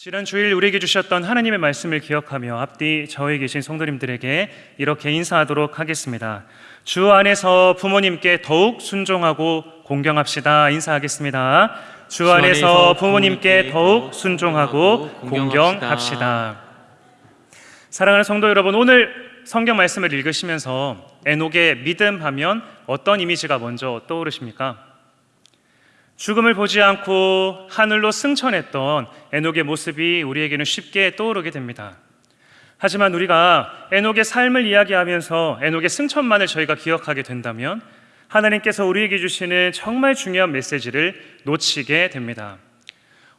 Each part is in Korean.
지난 주일 우리에게 주셨던 하나님의 말씀을 기억하며 앞뒤 저에 계신 성도님들에게 이렇게 인사하도록 하겠습니다. 주 안에서 부모님께 더욱 순종하고 공경합시다. 인사하겠습니다. 주 안에서 부모님께 더욱 순종하고 공경합시다. 사랑하는 성도 여러분, 오늘 성경 말씀을 읽으시면서 에녹의 믿음 하면 어떤 이미지가 먼저 떠오르십니까? 죽음을 보지 않고 하늘로 승천했던 에녹의 모습이 우리에게는 쉽게 떠오르게 됩니다. 하지만 우리가 에녹의 삶을 이야기하면서 에녹의 승천만을 저희가 기억하게 된다면 하나님께서 우리에게 주시는 정말 중요한 메시지를 놓치게 됩니다.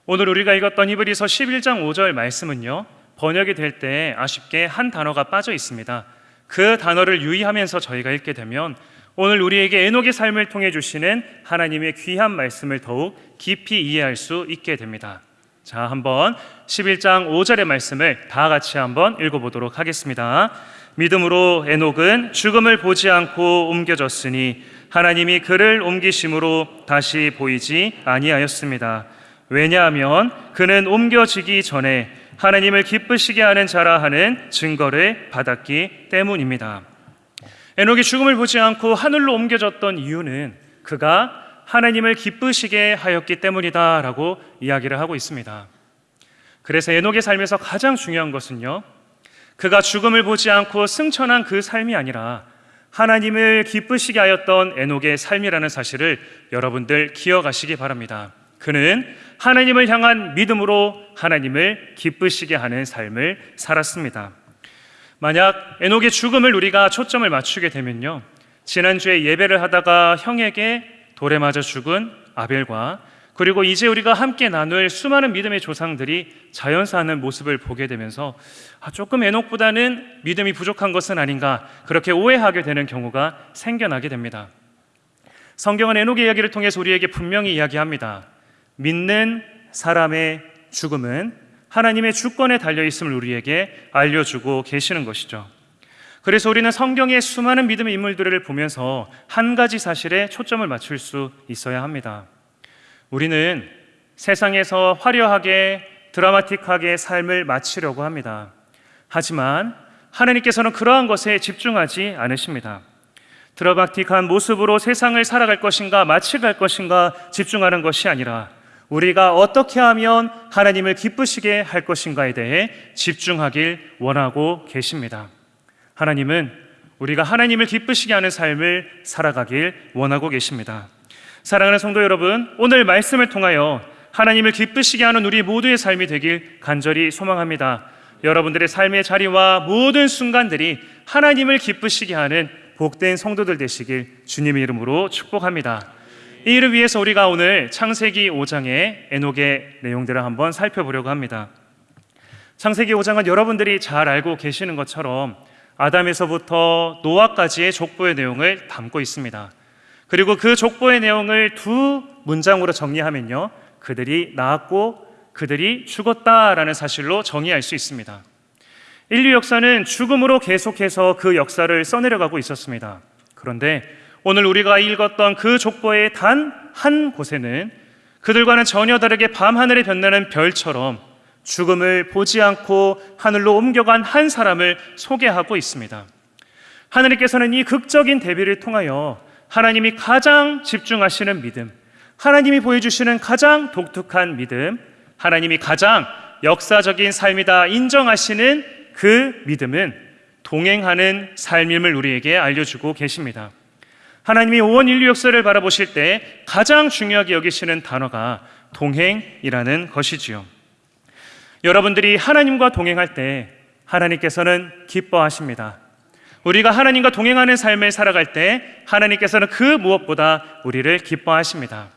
오늘 우리가 읽었던 히브리서 11장 5절 말씀은요. 번역이 될 때 아쉽게 한 단어가 빠져 있습니다. 그 단어를 유의하면서 저희가 읽게 되면 오늘 우리에게 에녹의 삶을 통해 주시는 하나님의 귀한 말씀을 더욱 깊이 이해할 수 있게 됩니다. 자, 한번 11장 5절의 말씀을 다 같이 한번 읽어보도록 하겠습니다. 믿음으로 에녹은 죽음을 보지 않고 옮겨졌으니 하나님이 그를 옮기심으로 다시 보이지 아니하였습니다. 왜냐하면 그는 옮겨지기 전에 하나님을 기쁘시게 하는 자라 하는 증거를 받았기 때문입니다. 에녹이 죽음을 보지 않고 하늘로 옮겨졌던 이유는 그가 하나님을 기쁘시게 하였기 때문이다라고 이야기를 하고 있습니다. 그래서 에녹의 삶에서 가장 중요한 것은요. 그가 죽음을 보지 않고 승천한 그 삶이 아니라 하나님을 기쁘시게 하였던 에녹의 삶이라는 사실을 여러분들 기억하시기 바랍니다. 그는 하나님을 향한 믿음으로 하나님을 기쁘시게 하는 삶을 살았습니다. 만약 에녹의 죽음을 우리가 초점을 맞추게 되면요. 지난주에 예배를 하다가 형에게 돌에 맞아 죽은 아벨과 그리고 이제 우리가 함께 나눌 수많은 믿음의 조상들이 자연사하는 모습을 보게 되면서 아, 조금 에녹보다는 믿음이 부족한 것은 아닌가 그렇게 오해하게 되는 경우가 생겨나게 됩니다. 성경은 에녹의 이야기를 통해서 우리에게 분명히 이야기합니다. 믿는 사람의 죽음은 하나님의 주권에 달려 있음을 우리에게 알려주고 계시는 것이죠. 그래서 우리는 성경의 수많은 믿음의 인물들을 보면서 한 가지 사실에 초점을 맞출 수 있어야 합니다. 우리는 세상에서 화려하게 드라마틱하게 삶을 마치려고 합니다. 하지만 하나님께서는 그러한 것에 집중하지 않으십니다. 드라마틱한 모습으로 세상을 살아갈 것인가 마치 갈 것인가 집중하는 것이 아니라 우리가 어떻게 하면 하나님을 기쁘시게 할 것인가에 대해 집중하길 원하고 계십니다. 하나님은 우리가 하나님을 기쁘시게 하는 삶을 살아가길 원하고 계십니다. 사랑하는 성도 여러분, 오늘 말씀을 통하여 하나님을 기쁘시게 하는 우리 모두의 삶이 되길 간절히 소망합니다. 여러분들의 삶의 자리와 모든 순간들이 하나님을 기쁘시게 하는 복된 성도들 되시길 주님의 이름으로 축복합니다. 이 일을 위해서 우리가 오늘 창세기 5장의 에녹의 내용들을 한번 살펴보려고 합니다. 창세기 5장은 여러분들이 잘 알고 계시는 것처럼 아담에서부터 노아까지의 족보의 내용을 담고 있습니다. 그리고 그 족보의 내용을 두 문장으로 정리하면요. 그들이 낳았고 그들이 죽었다라는 사실로 정의할 수 있습니다. 인류 역사는 죽음으로 계속해서 그 역사를 써내려가고 있었습니다. 그런데 오늘 우리가 읽었던 그 족보의 단 한 곳에는 그들과는 전혀 다르게 밤하늘에 변나는 별처럼 죽음을 보지 않고 하늘로 옮겨간 한 사람을 소개하고 있습니다. 하느님께서는 이 극적인 대비를 통하여 하나님이 가장 집중하시는 믿음, 하나님이 보여주시는 가장 독특한 믿음, 하나님이 가장 역사적인 삶이다 인정하시는 그 믿음은 동행하는 삶임을 우리에게 알려주고 계십니다. 하나님이 온 인류 역사를 바라보실 때 가장 중요하게 여기시는 단어가 동행이라는 것이지요. 여러분들이 하나님과 동행할 때 하나님께서는 기뻐하십니다. 우리가 하나님과 동행하는 삶을 살아갈 때 하나님께서는 그 무엇보다 우리를 기뻐하십니다.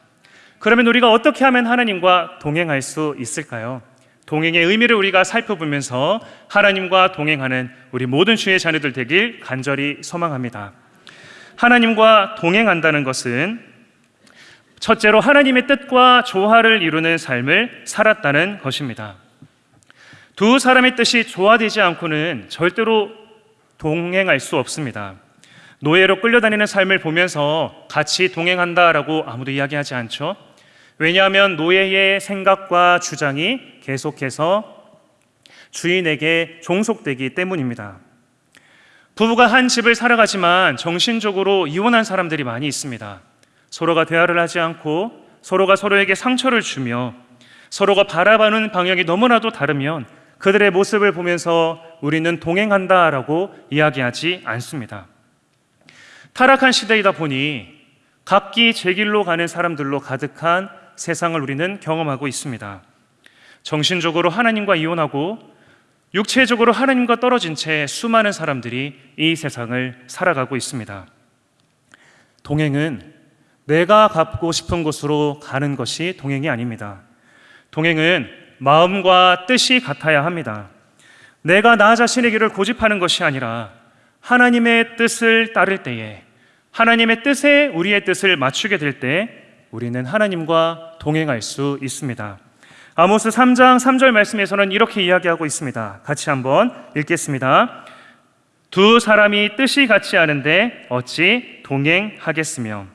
그러면 우리가 어떻게 하면 하나님과 동행할 수 있을까요? 동행의 의미를 우리가 살펴보면서 하나님과 동행하는 우리 모든 주의 자녀들 되길 간절히 소망합니다. 하나님과 동행한다는 것은 첫째로 하나님의 뜻과 조화를 이루는 삶을 살았다는 것입니다. 두 사람의 뜻이 조화되지 않고는 절대로 동행할 수 없습니다. 노예로 끌려다니는 삶을 보면서 같이 동행한다라고 아무도 이야기하지 않죠. 왜냐하면 노예의 생각과 주장이 계속해서 주인에게 종속되기 때문입니다. 부부가 한 집을 살아가지만 정신적으로 이혼한 사람들이 많이 있습니다. 서로가 대화를 하지 않고 서로가 서로에게 상처를 주며 서로가 바라보는 방향이 너무나도 다르면 그들의 모습을 보면서 우리는 동행한다라고 이야기하지 않습니다. 타락한 시대이다 보니 각기 제 길로 가는 사람들로 가득한 세상을 우리는 경험하고 있습니다. 정신적으로 하나님과 이혼하고 육체적으로 하나님과 떨어진 채 수많은 사람들이 이 세상을 살아가고 있습니다. 동행은 내가 갖고 싶은 곳으로 가는 것이 동행이 아닙니다. 동행은 마음과 뜻이 같아야 합니다. 내가 나 자신의 길을 고집하는 것이 아니라 하나님의 뜻을 따를 때에 하나님의 뜻에 우리의 뜻을 맞추게 될 때 우리는 하나님과 동행할 수 있습니다. 아모스 3장 3절 말씀에서는 이렇게 이야기하고 있습니다. 같이 한번 읽겠습니다. 두 사람이 뜻이 같지 않은데 어찌 동행하겠으며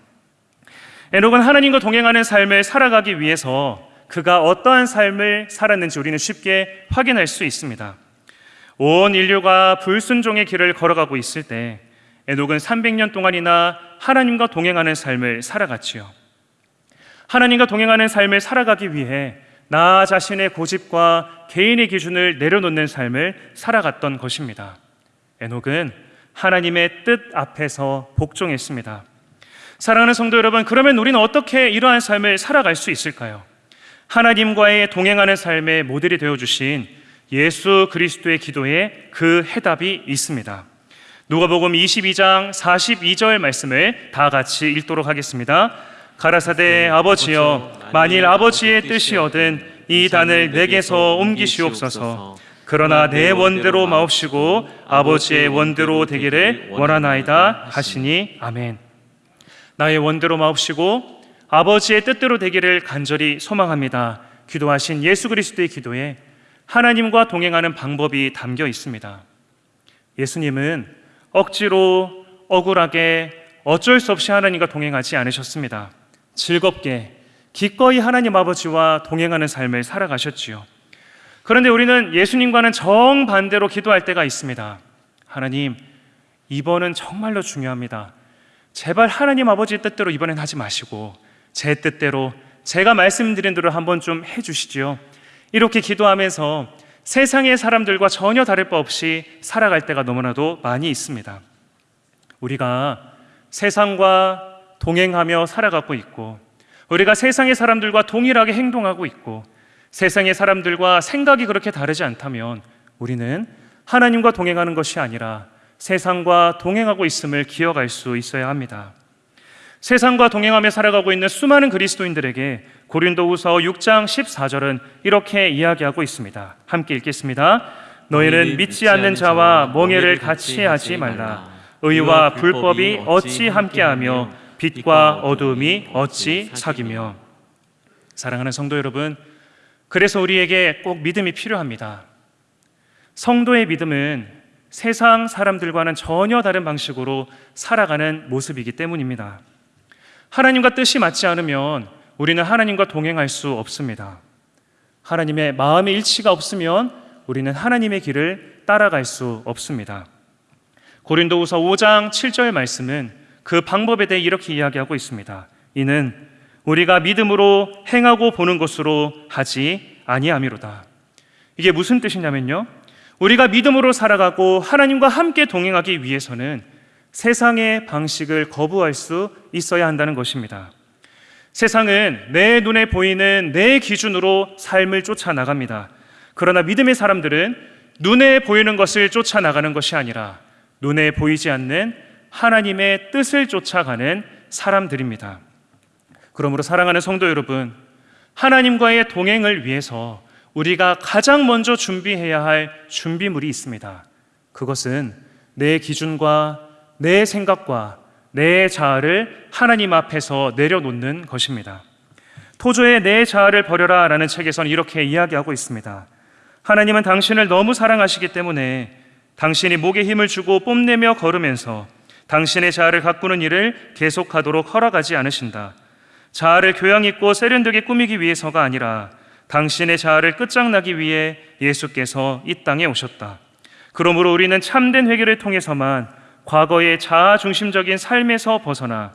에녹은 하나님과 동행하는 삶을 살아가기 위해서 그가 어떠한 삶을 살았는지 우리는 쉽게 확인할 수 있습니다. 온 인류가 불순종의 길을 걸어가고 있을 때 에녹은 300년 동안이나 하나님과 동행하는 삶을 살아갔지요. 하나님과 동행하는 삶을 살아가기 위해 나 자신의 고집과 개인의 기준을 내려놓는 삶을 살아갔던 것입니다. 에녹은 하나님의 뜻 앞에서 복종했습니다. 사랑하는 성도 여러분, 그러면 우리는 어떻게 이러한 삶을 살아갈 수 있을까요? 하나님과의 동행하는 삶의 모델이 되어 주신 예수 그리스도의 기도에 그 해답이 있습니다. 누가복음 22장 42절 말씀을 다 같이 읽도록 하겠습니다. 가라사대 아버지여 만일 아버지의 뜻이거든 이 단을 내게서 옮기시옵소서. 그러나 내 원대로 마옵시고 아버지의 원대로 되기를 원하나이다 하시니 아멘. 나의 원대로 마옵시고 아버지의 뜻대로 되기를 간절히 소망합니다. 기도하신 예수 그리스도의 기도에 하나님과 동행하는 방법이 담겨 있습니다. 예수님은 억지로 억울하게 어쩔 수 없이 하나님과 동행하지 않으셨습니다 즐겁게 기꺼이 하나님 아버지와 동행하는 삶을 살아가셨지요. 그런데 우리는 예수님과는 정반대로 기도할 때가 있습니다. 하나님, 이번은 정말로 중요합니다. 제발 하나님 아버지의 뜻대로 이번엔 하지 마시고 제 뜻대로 제가 말씀드린 대로 한번 좀 해주시지요. 이렇게 기도하면서 세상의 사람들과 전혀 다를 바 없이 살아갈 때가 너무나도 많이 있습니다. 우리가 세상과 동행하며 살아가고 있고 우리가 세상의 사람들과 동일하게 행동하고 있고 세상의 사람들과 생각이 그렇게 다르지 않다면 우리는 하나님과 동행하는 것이 아니라 세상과 동행하고 있음을 기억할 수 있어야 합니다. 세상과 동행하며 살아가고 있는 수많은 그리스도인들에게 고린도후서 6장 14절은 이렇게 이야기하고 있습니다. 함께 읽겠습니다. 너희는 믿지 않는 자와 멍해를 같이 하지 말라. 의와 불법이 어찌 함께하며 빛과 어둠이 어찌 사귀며 사랑하는 성도 여러분 그래서 우리에게 꼭 믿음이 필요합니다. 성도의 믿음은 세상 사람들과는 전혀 다른 방식으로 살아가는 모습이기 때문입니다. 하나님과 뜻이 맞지 않으면 우리는 하나님과 동행할 수 없습니다. 하나님의 마음의 일치가 없으면 우리는 하나님의 길을 따라갈 수 없습니다. 고린도후서 5장 7절 말씀은 그 방법에 대해 이렇게 이야기하고 있습니다. 이는 우리가 믿음으로 행하고 보는 것으로 하지 아니함이로다. 이게 무슨 뜻이냐면요. 우리가 믿음으로 살아가고 하나님과 함께 동행하기 위해서는 세상의 방식을 거부할 수 있어야 한다는 것입니다. 세상은 내 눈에 보이는 내 기준으로 삶을 쫓아 나갑니다. 그러나 믿음의 사람들은 눈에 보이는 것을 쫓아 나가는 것이 아니라 눈에 보이지 않는 하나님의 뜻을 쫓아가는 사람들입니다. 그러므로 사랑하는 성도 여러분, 하나님과의 동행을 위해서 우리가 가장 먼저 준비해야 할 준비물이 있습니다. 그것은 내 기준과 내 생각과 내 자아를 하나님 앞에서 내려놓는 것입니다. 토조의 내 자아를 버려라 라는 책에서는 이렇게 이야기하고 있습니다. 하나님은 당신을 너무 사랑하시기 때문에 당신이 목에 힘을 주고 뽐내며 걸으면서 당신의 자아를 가꾸는 일을 계속하도록 허락하지 않으신다. 자아를 교양 있고 세련되게 꾸미기 위해서가 아니라 당신의 자아를 끝장나기 위해 예수께서 이 땅에 오셨다. 그러므로 우리는 참된 회개를 통해서만 과거의 자아 중심적인 삶에서 벗어나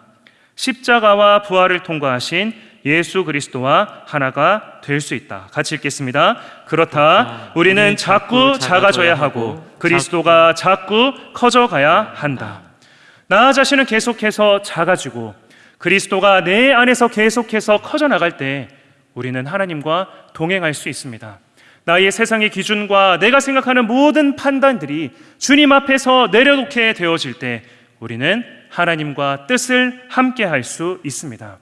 십자가와 부활을 통과하신 예수 그리스도와 하나가 될 수 있다. 같이 읽겠습니다. 그렇다. 우리는 자꾸 작아져야 하고 그리스도가 자꾸 커져가야 한다. 나 자신은 계속해서 작아지고 그리스도가 내 안에서 계속해서 커져 나갈 때 우리는 하나님과 동행할 수 있습니다. 나의 세상의 기준과 내가 생각하는 모든 판단들이 주님 앞에서 내려놓게 되어질 때 우리는 하나님과 뜻을 함께 할 수 있습니다.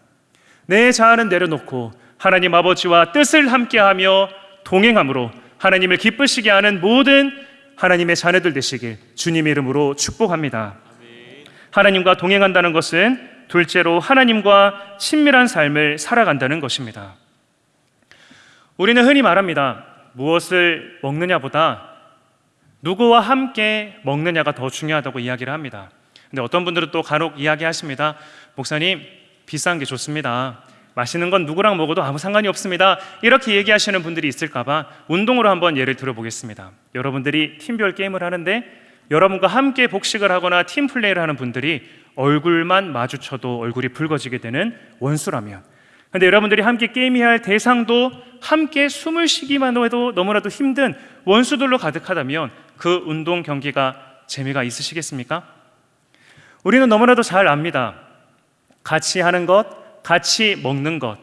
내 자아는 내려놓고 하나님 아버지와 뜻을 함께 하며 동행함으로 하나님을 기쁘시게 하는 모든 하나님의 자녀들 되시길 주님의 이름으로 축복합니다. 하나님과 동행한다는 것은 둘째로 하나님과 친밀한 삶을 살아간다는 것입니다. 우리는 흔히 말합니다. 무엇을 먹느냐보다 누구와 함께 먹느냐가 더 중요하다고 이야기를 합니다. 근데 어떤 분들은 또 간혹 이야기하십니다. 목사님, 비싼 게 좋습니다. 맛있는 건 누구랑 먹어도 아무 상관이 없습니다. 이렇게 얘기하시는 분들이 있을까봐 운동으로 한번 예를 들어보겠습니다. 여러분들이 팀별 게임을 하는데 여러분과 함께 복식을 하거나 팀 플레이를 하는 분들이 얼굴만 마주쳐도 얼굴이 붉어지게 되는 원수라면 근데 여러분들이 함께 게임해야 할 대상도 함께 숨을 쉬기만 해도 너무나도 힘든 원수들로 가득하다면 그 운동 경기가 재미가 있으시겠습니까? 우리는 너무나도 잘 압니다. 같이 하는 것, 같이 먹는 것.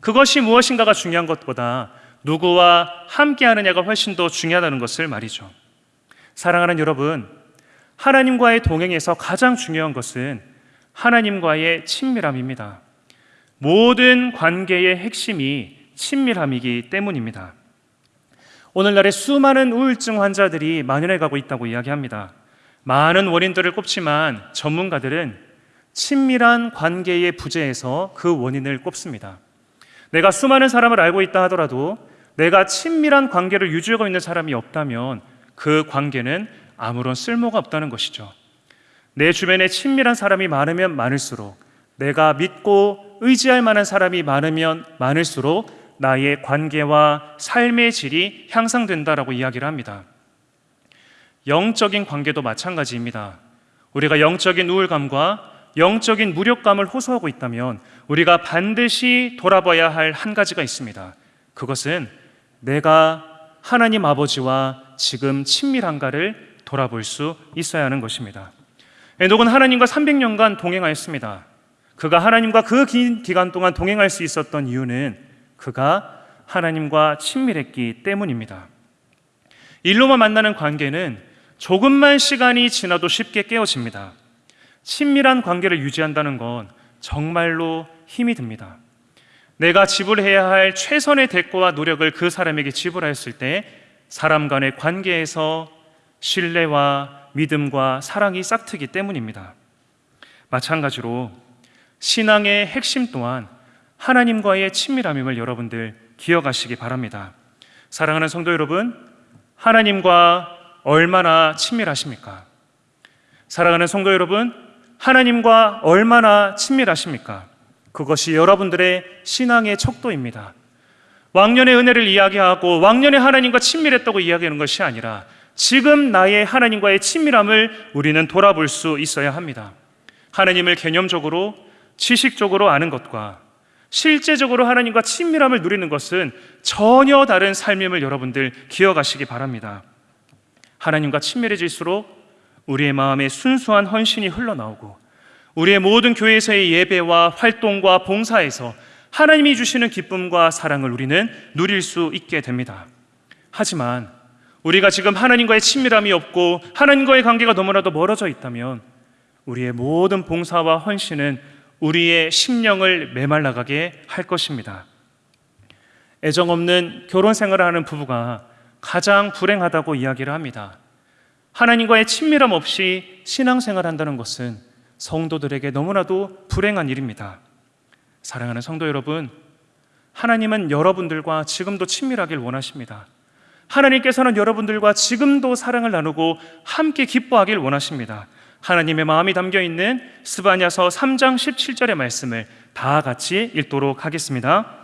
그것이 무엇인가가 중요한 것보다 누구와 함께 하느냐가 훨씬 더 중요하다는 것을 말이죠. 사랑하는 여러분, 하나님과의 동행에서 가장 중요한 것은 하나님과의 친밀함입니다. 모든 관계의 핵심이 친밀함이기 때문입니다. 오늘날의 수많은 우울증 환자들이 만연해 가고 있다고 이야기합니다. 많은 원인들을 꼽지만 전문가들은 친밀한 관계의 부재에서 그 원인을 꼽습니다. 내가 수많은 사람을 알고 있다 하더라도 내가 친밀한 관계를 유지하고 있는 사람이 없다면 그 관계는 아무런 쓸모가 없다는 것이죠. 내 주변에 친밀한 사람이 많으면 많을수록 내가 믿고 의지할 만한 사람이 많으면 많을수록 나의 관계와 삶의 질이 향상된다라고 이야기를 합니다. 영적인 관계도 마찬가지입니다. 우리가 영적인 우울감과 영적인 무력감을 호소하고 있다면 우리가 반드시 돌아봐야 할 한 가지가 있습니다. 그것은 내가 하나님 아버지와 지금 친밀한가를 돌아볼 수 있어야 하는 것입니다. 에녹은 하나님과 300년간 동행하였습니다. 그가 하나님과 그 긴 기간 동안 동행할 수 있었던 이유는 그가 하나님과 친밀했기 때문입니다. 일로만 만나는 관계는 조금만 시간이 지나도 쉽게 깨어집니다. 친밀한 관계를 유지한다는 건 정말로 힘이 듭니다. 내가 지불해야 할 최선의 대가와 노력을 그 사람에게 지불하였을 때 사람 간의 관계에서 신뢰와 믿음과 사랑이 싹트기 때문입니다. 마찬가지로 신앙의 핵심 또한 하나님과의 친밀함임을 여러분들 기억하시기 바랍니다. 사랑하는 성도 여러분, 하나님과 얼마나 친밀하십니까? 사랑하는 성도 여러분, 하나님과 얼마나 친밀하십니까? 그것이 여러분들의 신앙의 척도입니다. 왕년의 은혜를 이야기하고 왕년의 하나님과 친밀했다고 이야기하는 것이 아니라 지금 나의 하나님과의 친밀함을 우리는 돌아볼 수 있어야 합니다. 하나님을 개념적으로 지식적으로 아는 것과 실제적으로 하나님과 친밀함을 누리는 것은 전혀 다른 삶임을 여러분들 기억하시기 바랍니다. 하나님과 친밀해질수록 우리의 마음에 순수한 헌신이 흘러나오고 우리의 모든 교회에서의 예배와 활동과 봉사에서 하나님이 주시는 기쁨과 사랑을 우리는 누릴 수 있게 됩니다. 하지만 우리가 지금 하나님과의 친밀함이 없고 하나님과의 관계가 너무나도 멀어져 있다면 우리의 모든 봉사와 헌신은 우리의 심령을 메말라가게 할 것입니다. 애정 없는 결혼 생활을 하는 부부가 가장 불행하다고 이야기를 합니다. 하나님과의 친밀함 없이 신앙생활 한다는 것은 성도들에게 너무나도 불행한 일입니다. 사랑하는 성도 여러분, 하나님은 여러분들과 지금도 친밀하길 원하십니다. 하나님께서는 여러분들과 지금도 사랑을 나누고 함께 기뻐하길 원하십니다. 하나님의 마음이 담겨 있는 스바냐서 3장 17절의 말씀을 다 같이 읽도록 하겠습니다.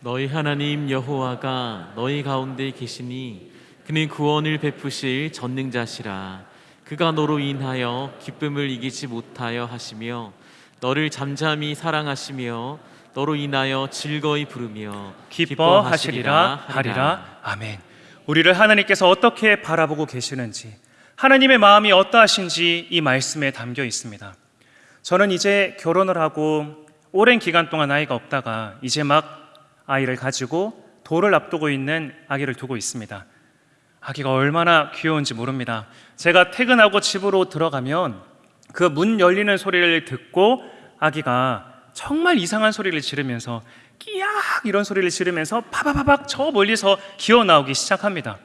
너희 하나님 여호와가 너희 가운데 계시니 그는 구원을 베푸실 전능자시라 그가 너로 인하여 기쁨을 이기지 못하여 하시며 너를 잠잠히 사랑하시며 너로 인하여 즐거이 부르며 기뻐하시리라 하리라. 아멘. 우리를 하나님께서 어떻게 바라보고 계시는지, 하나님의 마음이 어떠하신지 이 말씀에 담겨 있습니다. 저는 이제 결혼을 하고 오랜 기간 동안 아이가 없다가 이제 막 아이를 가지고 돌을 앞두고 있는 아기를 두고 있습니다. 아기가 얼마나 귀여운지 모릅니다. 제가 퇴근하고 집으로 들어가면 그 문 열리는 소리를 듣고 아기가 정말 이상한 소리를 지르면서 끼약 이런 소리를 지르면서 파바바박 저 멀리서 기어 나오기 시작합니다.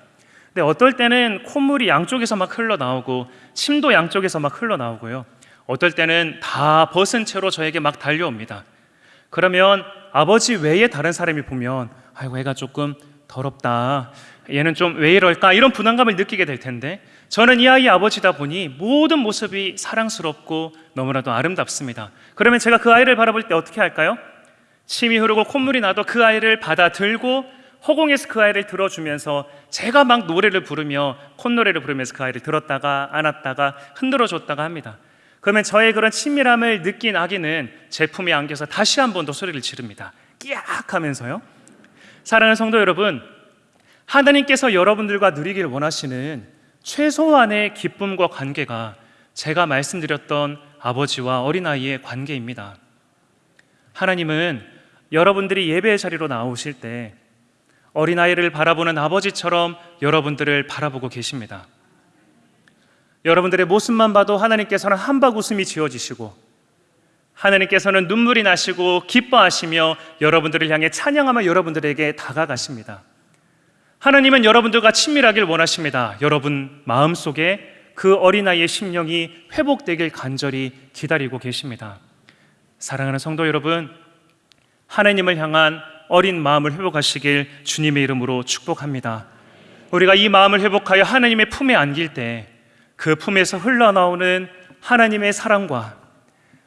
근데 어떨 때는 콧물이 양쪽에서 막 흘러 나오고 침도 양쪽에서 막 흘러 나오고요. 어떨 때는 다 벗은 채로 저에게 막 달려옵니다. 그러면 아버지 외에 다른 사람이 보면 아이고 애가 조금 더럽다. 얘는 좀 왜 이럴까? 이런 부담감을 느끼게 될 텐데 저는 이 아이의 아버지다 보니 모든 모습이 사랑스럽고 너무나도 아름답습니다. 그러면 제가 그 아이를 바라볼 때 어떻게 할까요? 침이 흐르고 콧물이 나도 그 아이를 받아 들고 허공에서 그 아이를 들어주면서 제가 막 노래를 부르며 콧노래를 부르면서 그 아이를 들었다가 안았다가 흔들어 줬다가 합니다. 그러면 저의 그런 친밀함을 느낀 아기는 제 품에 안겨서 다시 한 번 더 소리를 지릅니다. 끼악 하면서요. 사랑하는 성도 여러분, 하나님께서 여러분들과 누리길 원하시는 최소한의 기쁨과 관계가 제가 말씀드렸던 아버지와 어린아이의 관계입니다. 하나님은 여러분들이 예배의 자리로 나오실 때 어린아이를 바라보는 아버지처럼 여러분들을 바라보고 계십니다. 여러분들의 모습만 봐도 하나님께서는 한박 웃음이 지어지시고 하나님께서는 눈물이 나시고 기뻐하시며 여러분들을 향해 찬양하며 여러분들에게 다가가십니다. 하나님은 여러분들과 친밀하길 원하십니다. 여러분 마음속에 그 어린아이의 심령이 회복되길 간절히 기다리고 계십니다. 사랑하는 성도 여러분, 하나님을 향한 어린 마음을 회복하시길 주님의 이름으로 축복합니다. 우리가 이 마음을 회복하여 하나님의 품에 안길 때 그 품에서 흘러나오는 하나님의 사랑과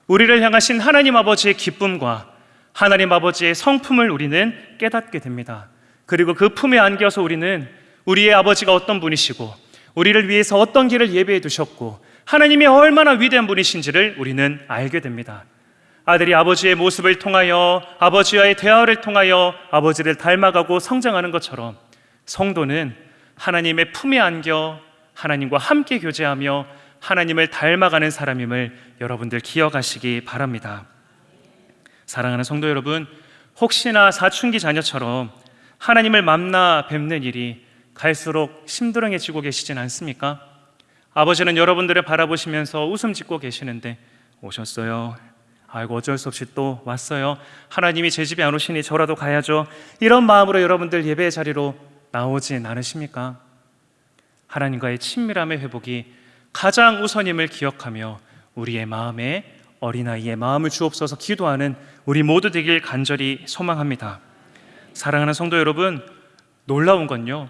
우리를 향하신 하나님 아버지의 기쁨과 하나님 아버지의 성품을 우리는 깨닫게 됩니다. 그리고 그 품에 안겨서 우리는 우리의 아버지가 어떤 분이시고 우리를 위해서 어떤 길을 예배해 두셨고 하나님이 얼마나 위대한 분이신지를 우리는 알게 됩니다. 아들이 아버지의 모습을 통하여 아버지와의 대화를 통하여 아버지를 닮아가고 성장하는 것처럼 성도는 하나님의 품에 안겨 하나님과 함께 교제하며 하나님을 닮아가는 사람임을 여러분들 기억하시기 바랍니다. 사랑하는 성도 여러분, 혹시나 사춘기 자녀처럼 하나님을 만나 뵙는 일이 갈수록 심드렁해지고 계시진 않습니까? 아버지는 여러분들을 바라보시면서 웃음 짓고 계시는데 오셨어요. 아이고 어쩔 수 없이 또 왔어요. 하나님이 제 집에 안 오시니 저라도 가야죠. 이런 마음으로 여러분들 예배 자리로 나오진 않으십니까? 하나님과의 친밀함의 회복이 가장 우선임을 기억하며 우리의 마음에 어린아이의 마음을 주옵소서 기도하는 우리 모두 되길 간절히 소망합니다. 사랑하는 성도 여러분, 놀라운 건요.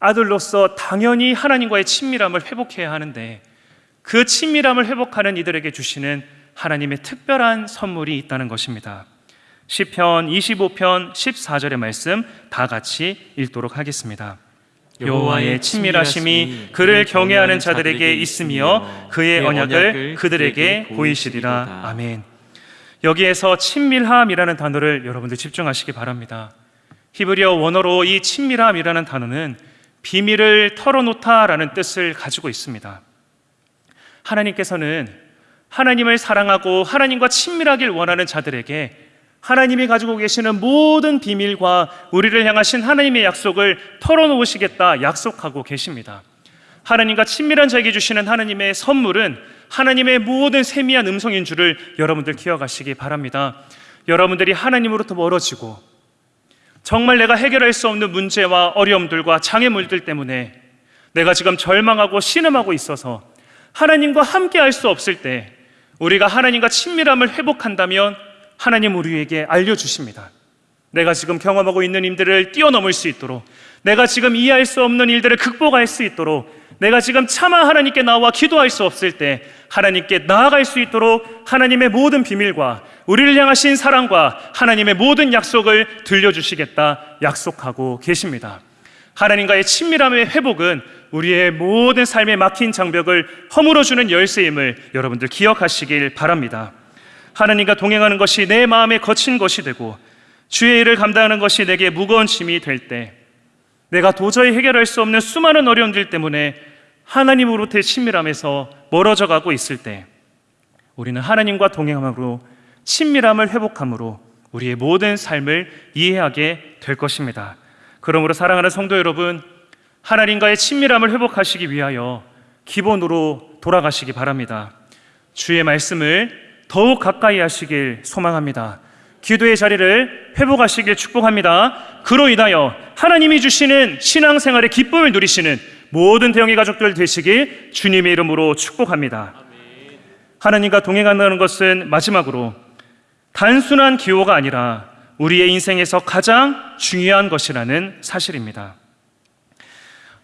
아들로서 당연히 하나님과의 친밀함을 회복해야 하는데 그 친밀함을 회복하는 이들에게 주시는 하나님의 특별한 선물이 있다는 것입니다. 시편 25편 14절의 말씀 다 같이 읽도록 하겠습니다. 여호와의 친밀하심이 그를 경외하는 자들에게 있으며 그의 언약을 그들에게 보이시리라. 아멘. 여기에서 친밀함이라는 단어를 여러분들 집중하시기 바랍니다. 히브리어 원어로 이 친밀함이라는 단어는 비밀을 털어놓다라는 뜻을 가지고 있습니다. 하나님께서는 하나님을 사랑하고 하나님과 친밀하길 원하는 자들에게 하나님이 가지고 계시는 모든 비밀과 우리를 향하신 하나님의 약속을 털어놓으시겠다 약속하고 계십니다. 하나님과 친밀한 자에게 주시는 하나님의 선물은 하나님의 모든 세미한 음성인 줄을 여러분들 기억하시기 바랍니다. 여러분들이 하나님으로부터 멀어지고 정말 내가 해결할 수 없는 문제와 어려움들과 장애물들 때문에 내가 지금 절망하고 신음하고 있어서 하나님과 함께 할 수 없을 때 우리가 하나님과 친밀함을 회복한다면 하나님 우리에게 알려주십니다. 내가 지금 경험하고 있는 일들을 뛰어넘을 수 있도록 내가 지금 이해할 수 없는 일들을 극복할 수 있도록 내가 지금 차마 하나님께 나와 기도할 수 없을 때 하나님께 나아갈 수 있도록 하나님의 모든 비밀과 우리를 향하신 사랑과 하나님의 모든 약속을 들려주시겠다 약속하고 계십니다. 하나님과의 친밀함의 회복은 우리의 모든 삶에 막힌 장벽을 허물어주는 열쇠임을 여러분들 기억하시길 바랍니다. 하나님과 동행하는 것이 내 마음에 거친 것이 되고 주의 일을 감당하는 것이 내게 무거운 짐이 될 때 내가 도저히 해결할 수 없는 수많은 어려움들 때문에 하나님으로부터의 친밀함에서 멀어져 가고 있을 때 우리는 하나님과 동행함으로 친밀함을 회복함으로 우리의 모든 삶을 이해하게 될 것입니다. 그러므로 사랑하는 성도 여러분, 하나님과의 친밀함을 회복하시기 위하여 기본으로 돌아가시기 바랍니다. 주의 말씀을 더욱 가까이 하시길 소망합니다. 기도의 자리를 회복하시길 축복합니다. 그로 인하여 하나님이 주시는 신앙생활의 기쁨을 누리시는 모든 대형의 가족들 되시길 주님의 이름으로 축복합니다. 하나님과 동행한다는 것은 마지막으로 단순한 기호가 아니라 우리의 인생에서 가장 중요한 것이라는 사실입니다.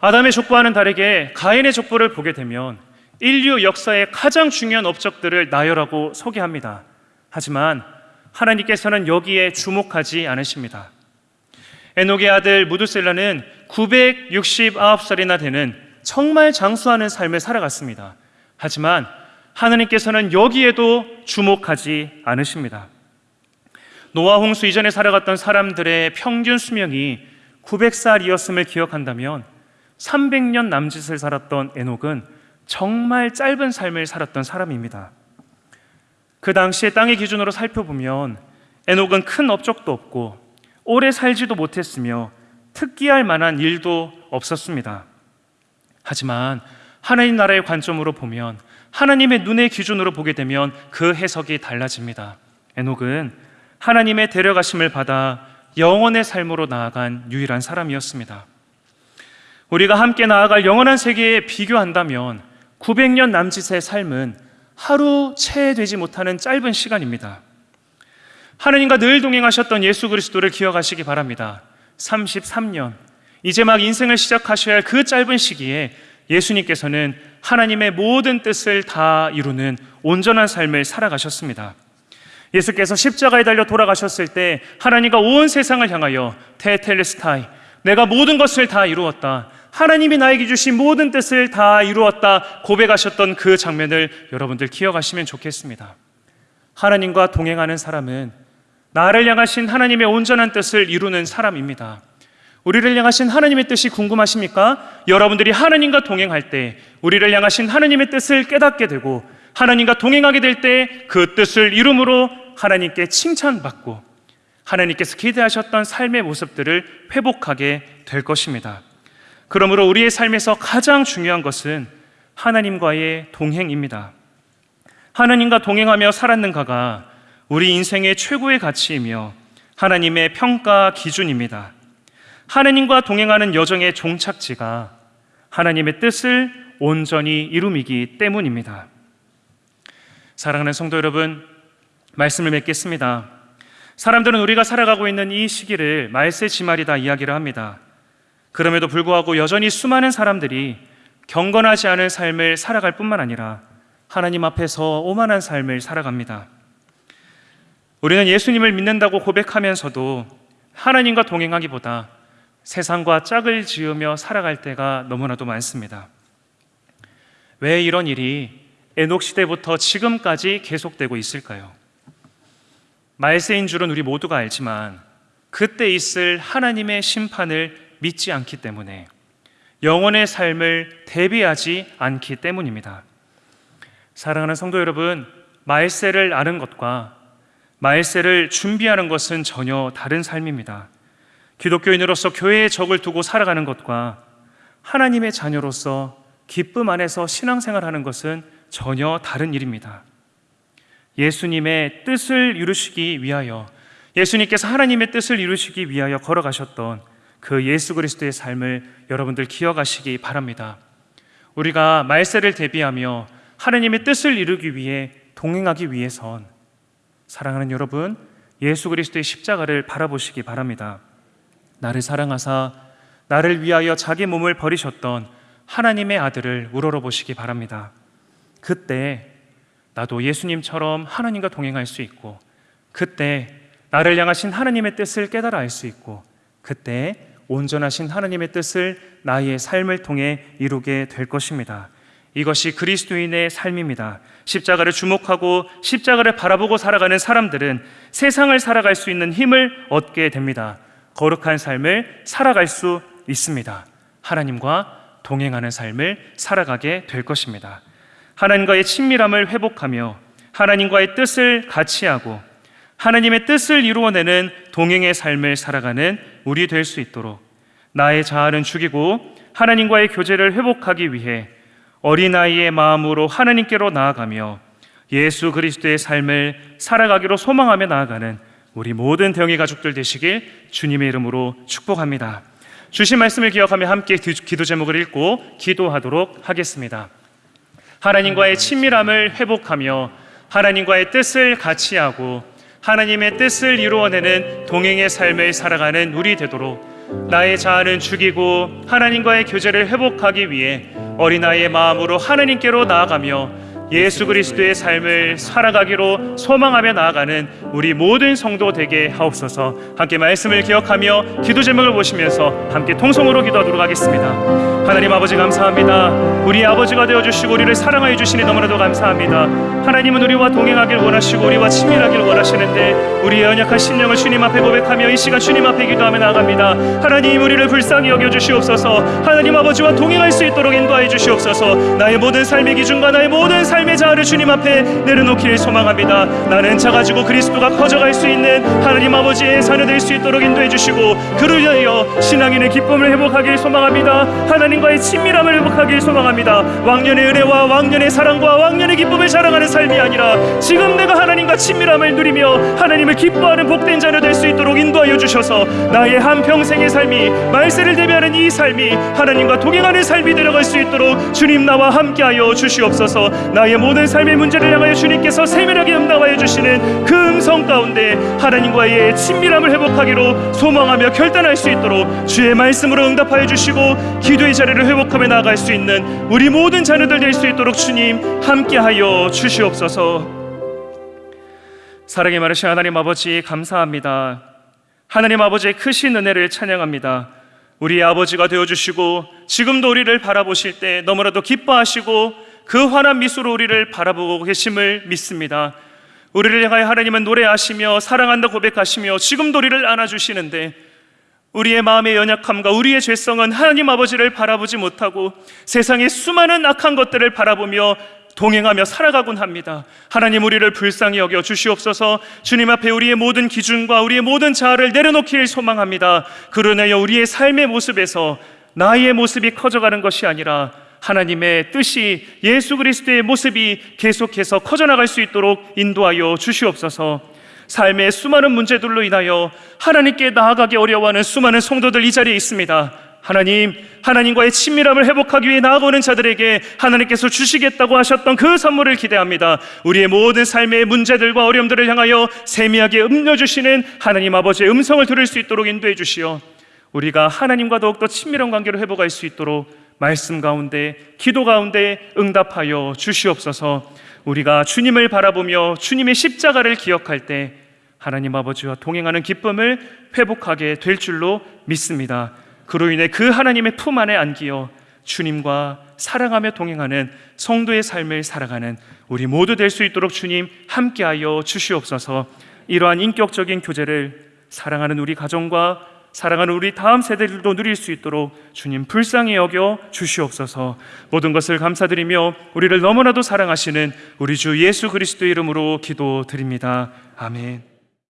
아담의 족보와는 다르게 가인의 족보를 보게 되면 인류 역사의 가장 중요한 업적들을 나열하고 소개합니다. 하지만 하나님께서는 여기에 주목하지 않으십니다. 에녹의 아들 무두셀라는 969살이나 되는 정말 장수하는 삶을 살아갔습니다. 하지만 하나님께서는 여기에도 주목하지 않으십니다. 노아 홍수 이전에 살아갔던 사람들의 평균 수명이 900살이었음을 기억한다면 300년 남짓을 살았던 에녹은 정말 짧은 삶을 살았던 사람입니다. 그 당시에 땅의 기준으로 살펴보면 에녹은 큰 업적도 없고 오래 살지도 못했으며 특기할 만한 일도 없었습니다. 하지만 하나님 나라의 관점으로 보면 하나님의 눈의 기준으로 보게 되면 그 해석이 달라집니다. 에녹은 하나님의 데려가심을 받아 영원의 삶으로 나아간 유일한 사람이었습니다. 우리가 함께 나아갈 영원한 세계에 비교한다면 900년 남짓의 삶은 하루 채 되지 못하는 짧은 시간입니다. 하나님과 늘 동행하셨던 예수 그리스도를 기억하시기 바랍니다. 33년, 이제 막 인생을 시작하셔야 할 그 짧은 시기에 예수님께서는 하나님의 모든 뜻을 다 이루는 온전한 삶을 살아가셨습니다. 예수께서 십자가에 달려 돌아가셨을 때 하나님과 온 세상을 향하여 테텔레스타이 내가 모든 것을 다 이루었다. 하나님이 나에게 주신 모든 뜻을 다 이루었다 고백하셨던 그 장면을 여러분들 기억하시면 좋겠습니다. 하나님과 동행하는 사람은 나를 향하신 하나님의 온전한 뜻을 이루는 사람입니다. 우리를 향하신 하나님의 뜻이 궁금하십니까? 여러분들이 하나님과 동행할 때 우리를 향하신 하나님의 뜻을 깨닫게 되고 하나님과 동행하게 될 때 그 뜻을 이rum으로 하나님께 칭찬받고 하나님께서 기대하셨던 삶의 모습들을 회복하게 될 것입니다. 그러므로 우리의 삶에서 가장 중요한 것은 하나님과의 동행입니다. 하나님과 동행하며 살았는가가 우리 인생의 최고의 가치이며 하나님의 평가 기준입니다. 하나님과 동행하는 여정의 종착지가 하나님의 뜻을 온전히 이루이기 때문입니다. 사랑하는 성도 여러분, 말씀을 맺겠습니다. 사람들은 우리가 살아가고 있는 이 시기를 말세 지말이다 이야기를 합니다. 그럼에도 불구하고 여전히 수많은 사람들이 경건하지 않은 삶을 살아갈 뿐만 아니라 하나님 앞에서 오만한 삶을 살아갑니다. 우리는 예수님을 믿는다고 고백하면서도 하나님과 동행하기보다 세상과 짝을 지으며 살아갈 때가 너무나도 많습니다. 왜 이런 일이 에녹 시대부터 지금까지 계속되고 있을까요? 말세인 줄은 우리 모두가 알지만 그때 있을 하나님의 심판을 믿지 않기 때문에 영원의 삶을 대비하지 않기 때문입니다. 사랑하는 성도 여러분, 말세를 아는 것과 말세를 준비하는 것은 전혀 다른 삶입니다. 기독교인으로서 교회의 적을 두고 살아가는 것과 하나님의 자녀로서 기쁨 안에서 신앙생활하는 것은 전혀 다른 일입니다. 예수님의 뜻을 이루시기 위하여 예수님께서 하나님의 뜻을 이루시기 위하여 걸어가셨던 그 예수 그리스도의 삶을 여러분들 기억하시기 바랍니다. 우리가 말세를 대비하며 하나님의 뜻을 이루기 위해 동행하기 위해선 사랑하는 여러분 예수 그리스도의 십자가를 바라보시기 바랍니다. 나를 사랑하사 나를 위하여 자기 몸을 버리셨던 하나님의 아들을 우러러 보시기 바랍니다. 그때 나도 예수님처럼 하나님과 동행할 수 있고 그때 나를 향하신 하나님의 뜻을 깨달아 알 수 있고 그때 온전하신 하나님의 뜻을 나의 삶을 통해 이루게 될 것입니다. 이것이 그리스도인의 삶입니다. 십자가를 주목하고 십자가를 바라보고 살아가는 사람들은 세상을 살아갈 수 있는 힘을 얻게 됩니다. 거룩한 삶을 살아갈 수 있습니다. 하나님과 동행하는 삶을 살아가게 될 것입니다. 하나님과의 친밀함을 회복하며 하나님과의 뜻을 같이 하고 하나님의 뜻을 이루어내는 동행의 삶을 살아가는 우리 될 수 있도록 나의 자아는 죽이고 하나님과의 교제를 회복하기 위해 어린아이의 마음으로 하나님께로 나아가며 예수 그리스도의 삶을 살아가기로 소망하며 나아가는 우리 모든 대영의 가족들 되시길 주님의 이름으로 축복합니다. 주신 말씀을 기억하며 함께 기도 제목을 읽고 기도하도록 하겠습니다. 하나님과의 친밀함을 회복하며 하나님과의 뜻을 같이 하고 하나님의 뜻을 이루어내는 동행의 삶을 살아가는 우리 되도록 나의 자아는 죽이고 하나님과의 교제를 회복하기 위해 어린아이의 마음으로 하나님께로 나아가며 예수 그리스도의 삶을 살아가기로 소망하며 나아가는 우리 모든 성도 되게 하옵소서. 함께 말씀을 기억하며 기도 제목을 보시면서 함께 통성으로 기도하도록 하겠습니다. 하나님 아버지 감사합니다. 우리 아버지가 되어 주시고 우리를 사랑하여 주시니 너무나도 감사합니다. 하나님은 우리와 동행하길 원하시고 우리와 친밀하길 원하시는데 우리의 연약한 심령을 주님 앞에 고백하며 이 시간 주님 앞에 기도하며 나아갑니다. 하나님 우리를 불쌍히 여겨 주시옵소서. 하나님 아버지와 동행할 수 있도록 인도하여 주시옵소서. 나의 모든 삶의 기준과 나의 모든 삶의 자아를 주님 앞에 내려놓기를 소망합니다. 나는 작아지고 그리스도가 커져갈 수 있는 하나님 아버지의 자녀 될 수 있도록 인도해 주시고 그를 위하여 신앙인의 기쁨을 회복하길 소망합니다. 하나님과의 친밀함을 회복하길 소망합니다. 왕년의 은혜와 왕년의 사랑과 왕년의 기쁨을 자랑하는 삶이 아니라 지금 내가 하나님과 친밀함을 누리며 하나님을 기뻐하는 복된 자녀 될 수 있도록 인도하여 주셔서 나의 한 평생의 삶이 말세를 대비하는 이 삶이 하나님과 동행하는 삶이 되어갈 수 있도록 주님 나와 함께하여 주시옵소서. 나의 모든 삶의 문제를 향하여 주님께서 세밀하게 응답하여 주시는 그 음성 가운데 하나님과의 친밀함을 회복하기로 소망하며 결단할 수 있도록 주의 말씀으로 응답하여 주시고 기도의 자리를 회복하며 나아갈 수 있는 우리 모든 자녀들 될 수 있도록 주님 함께하여 주시옵소서. 사랑의 많으신 하나님 아버지 감사합니다. 하나님 아버지의 크신 은혜를 찬양합니다. 우리 아버지가 되어 주시고 지금도 우리를 바라보실 때 너무나도 기뻐하시고 그 환한 미소로 우리를 바라보고 계심을 믿습니다. 우리를 향하여 하나님은 노래하시며 사랑한다 고백하시며 지금도 우리를 안아주시는데 우리의 마음의 연약함과 우리의 죄성은 하나님 아버지를 바라보지 못하고 세상의 수많은 악한 것들을 바라보며 동행하며 살아가곤 합니다. 하나님 우리를 불쌍히 여겨 주시옵소서. 주님 앞에 우리의 모든 기준과 우리의 모든 자아를 내려놓기를 소망합니다. 그러나여 우리의 삶의 모습에서 나의 모습이 커져가는 것이 아니라 하나님의 뜻이 예수 그리스도의 모습이 계속해서 커져나갈 수 있도록 인도하여 주시옵소서. 삶의 수많은 문제들로 인하여 하나님께 나아가기 어려워하는 수많은 성도들 이 자리에 있습니다. 하나님, 하나님과의 친밀함을 회복하기 위해 나아오는 자들에게 하나님께서 주시겠다고 하셨던 그 선물을 기대합니다. 우리의 모든 삶의 문제들과 어려움들을 향하여 세미하게 음려주시는 하나님 아버지의 음성을 들을 수 있도록 인도해 주시어 우리가 하나님과 더욱더 친밀한 관계로 회복할 수 있도록 말씀 가운데, 기도 가운데 응답하여 주시옵소서 우리가 주님을 바라보며 주님의 십자가를 기억할 때 하나님 아버지와 동행하는 기쁨을 회복하게 될 줄로 믿습니다. 그로 인해 그 하나님의 품 안에 안기어 주님과 사랑하며 동행하는 성도의 삶을 살아가는 우리 모두 될 수 있도록 주님 함께하여 주시옵소서. 이러한 인격적인 교제를 사랑하는 우리 가정과 사랑하는 우리 다음 세대들도 누릴 수 있도록 주님 불쌍히 여겨 주시옵소서. 모든 것을 감사드리며 우리를 너무나도 사랑하시는 우리 주 예수 그리스도 이름으로 기도드립니다. 아멘.